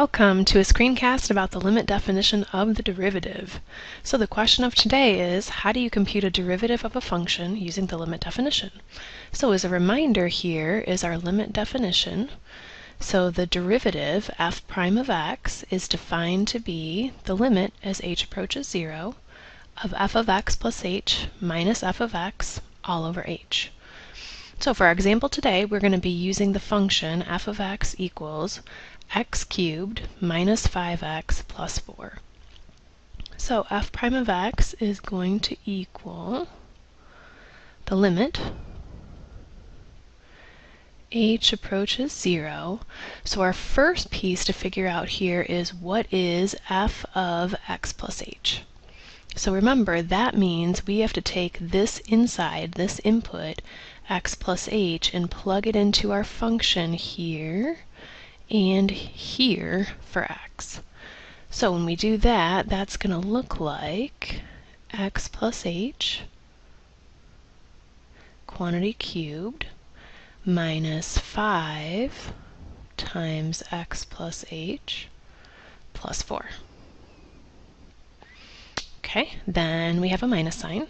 Welcome to a screencast about the limit definition of the derivative. So the question of today is, how do you compute a derivative of a function using the limit definition? So as a reminder here is our limit definition. So the derivative f prime of x is defined to be the limit as h approaches 0 of f of x plus h minus f of x all over h. So for our example today, we're going to be using the function f of x equals x cubed minus 5x plus 4. So f prime of x is going to equal the limit h approaches 0. So our first piece to figure out here is what is f of x plus h. So remember, that means we have to take this inside, this input, x plus h, and plug it into our function here and here for x. So when we do that, that's going to look like x plus h quantity cubed minus 5 times x plus h plus 4. Okay, then we have a minus sign.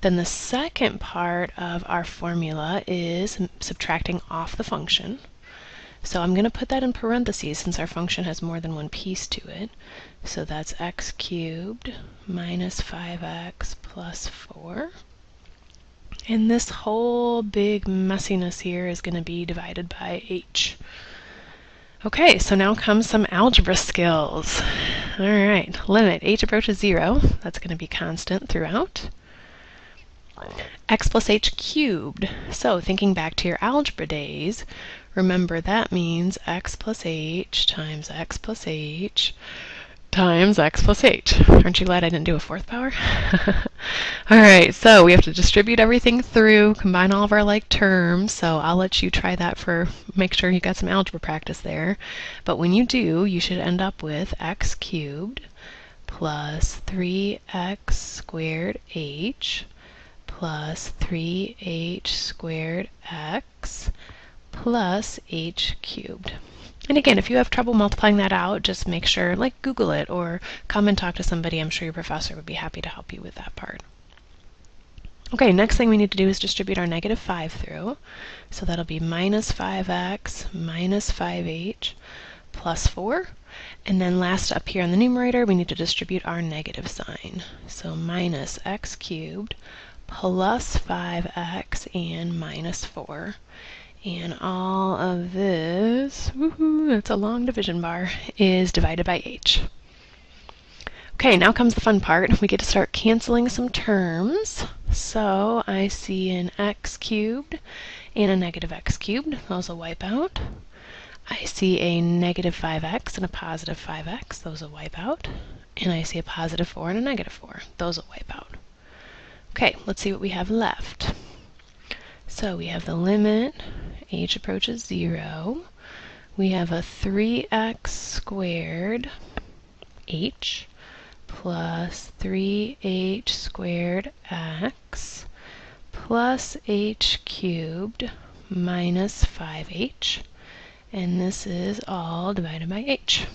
Then the second part of our formula is subtracting off the function. So I'm going to put that in parentheses since our function has more than one piece to it. So that's x cubed minus 5x plus 4. And this whole big messiness here is going to be divided by h. Okay, so now comes some algebra skills. All right, limit h approaches 0. That's going to be constant throughout x plus h cubed. So thinking back to your algebra days, remember that means x plus h times x plus h times x plus h. Aren't you glad I didn't do a fourth power? Alright, so we have to distribute everything through, combine all of our like terms, so I'll let you try that for, make sure you got some algebra practice there. But when you do, you should end up with x cubed plus 3x squared h plus 3h squared x plus h cubed. And again, if you have trouble multiplying that out, just make sure, like Google it or come and talk to somebody. I'm sure your professor would be happy to help you with that part. Okay, next thing we need to do is distribute our negative 5 through. So that'll be minus 5x minus 5h plus 4. And then last up here in the numerator, we need to distribute our negative sign. So minus x cubed plus 5x and minus 4. And all of this, that's a long division bar, is divided by h. Okay, now comes the fun part. We get to start canceling some terms. So I see an x cubed and a negative x cubed. Those will wipe out. I see a negative 5x and a positive 5x. Those will wipe out. And I see a positive 4 and a negative 4. Those will wipe out. Okay, let's see what we have left. So we have the limit, h approaches 0. We have a 3x squared h plus 3h squared x plus h cubed minus 5h. And this is all divided by h.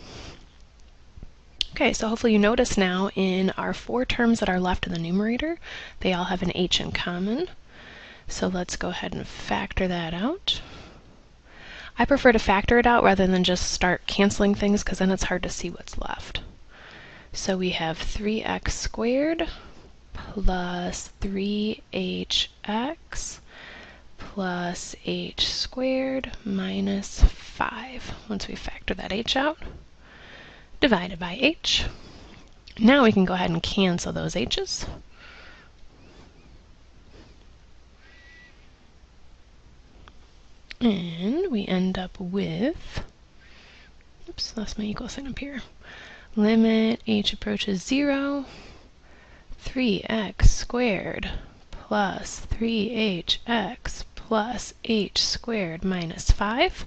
Okay, so hopefully you notice now in our four terms that are left in the numerator, they all have an h in common. So let's go ahead and factor that out. I prefer to factor it out rather than just start canceling things because then it's hard to see what's left. So we have 3x squared plus 3hx plus h squared minus 5 once we factor that h out divided by h. Now we can go ahead and cancel those h's. And we end up with, oops, that's my equal sign up here. Limit h approaches 0, 3x squared plus 3hx plus h squared minus 5.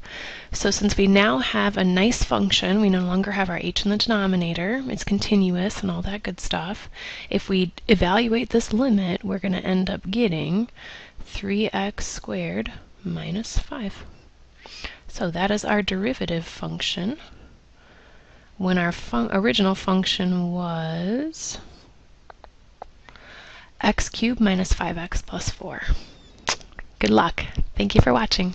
So since we now have a nice function, we no longer have our h in the denominator, it's continuous and all that good stuff. If we evaluate this limit, we're going to end up getting 3x squared minus 5. So that is our derivative function when our fun original function was x cubed minus 5x plus 4. Good luck. Thank you for watching.